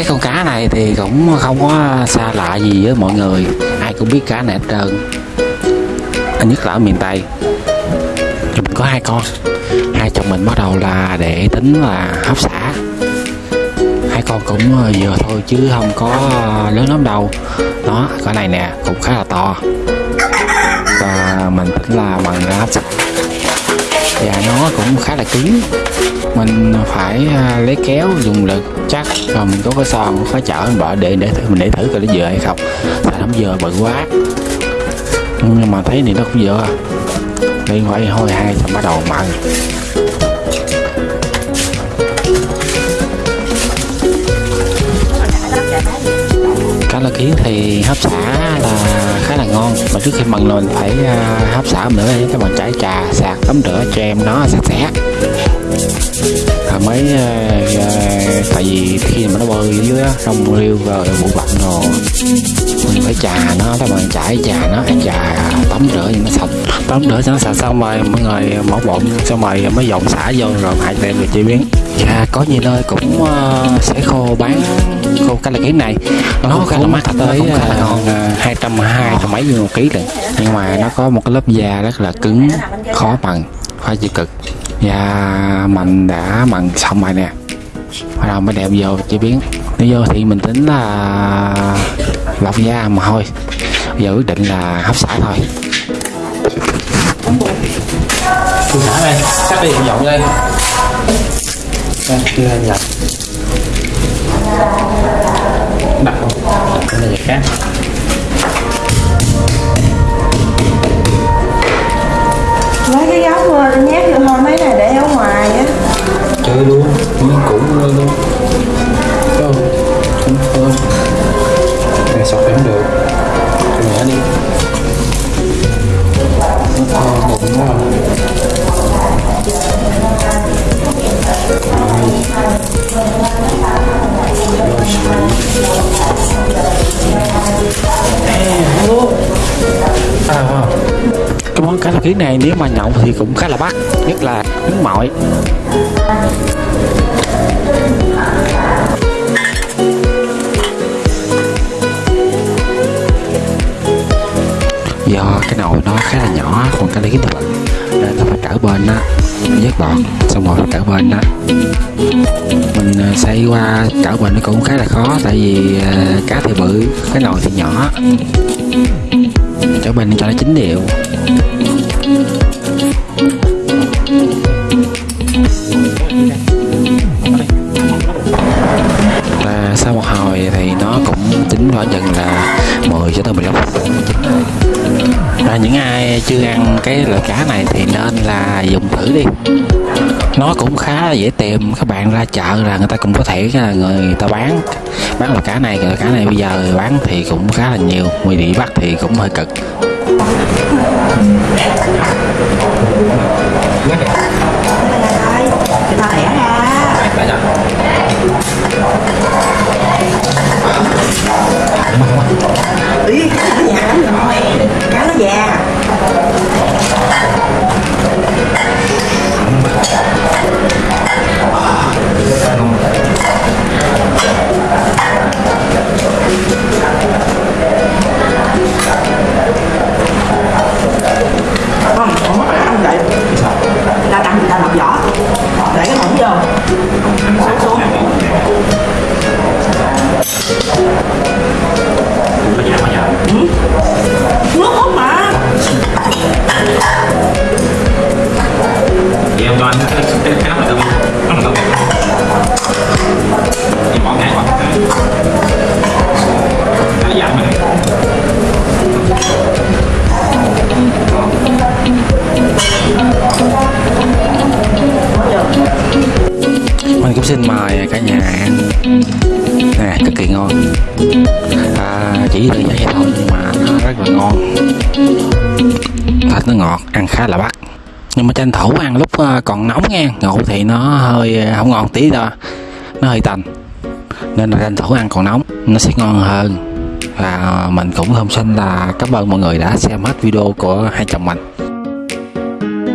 cái con cá này thì cũng không có xa lạ gì với mọi người. Ai cũng biết cá này hết trơn. Nhất là ở miền tây. Mình có hai con. Hai chồng mình bắt đầu là để tính là hấp xả. Hai con cũng ờ, vừa thôi chứ không có lớn lắm đâu. Đó cái này nè, cũng khá là to. Và mình tính là bằng hấp xả. Và nó cũng khá là cứng mình phải à, lấy kéo, dùng lực chắc. Và mình có cái son có chở mình bỏ để để thử, mình để thử coi nó vừa hay không. Tại nó vừa, bự quá. Nhưng mà thấy thì nó cũng vừa đi quay hồi hai xong bắt đầu mặn ngon mà trước khi mần mình phải à, hấp xả nữa để các bạn chải trà sạc tắm rửa cho em nó sạch sẽ. À, mới uh, uh, tại vì khi mà nó bơi dưới trong riêu rồi bụi bặm rồi mình phải trà nó các bạn chải trà nó trà tắm rửa cho nó sạch. Tắm rửa cho nó sạch xong rồi mọi người mổ bụng xong rồi mới dọn xả vô rồi hãy đem về chế biến. Và có nhiều nơi cũng uh, sẽ khô bán khô cá lạ kiến này. Nó khá là mắc. tới hai trăm mấy trăm một ký lận nhưng mà nó có một cái lớp da rất là cứng khó bằng khó chịu cực. Và mình đã mần xong rồi nè. Bắt đầu mới đem vô chế biến. Nếu vô thì mình tính là lọc da mà thôi. Giờ quyết định là hấp xả thôi. Xả đây, cắt đi dọn đây Đây, đưa lên nhập À, cái món cá lóc kiến này nếu mà nhậu thì cũng khá là bắt, nhất là nước mọi. Do cái nồi nó khá là nhỏ còn cái lý thì bự nên ta phải trở bên á, vớt bọt, xong rồi trở bên á. Mình ờ, xây qua trở bên nó cũng khá là khó, tại vì ờ, cá thì bự, cái nồi thì nhỏ. Trở bên cho nó chín đều. Thì nó cũng chín khoảng chừng là 10 cho tới 15 phút. Nữa chín rồi và những ai chưa ăn cái loại cá này thì nên là dùng thử đi. Nó cũng khá là dễ tìm các bạn ra chợ là người ta cũng có thể là người ta bán bán loại cá này loại cá này bây giờ bán thì cũng khá là nhiều người đi bắt thì cũng hơi cực. Ta lẻ ra ý vô xuống xin mời cả nhà ăn. Nè cực kỳ ngon. À, chỉ đơn giản vậy thôi nhưng mà nó rất là ngon. Thịt nó ngọt ăn khá là bắt. Nhưng mà tranh thủ ăn lúc ờ, còn nóng nha. Ngủ thì nó hơi ờ, không ngon tí đâu nó hơi tành. Nên là tranh thủ ăn còn nóng nó sẽ ngon hơn. Và mình cũng không xin là cảm ơn mọi người đã xem hết video của hai chồng mình.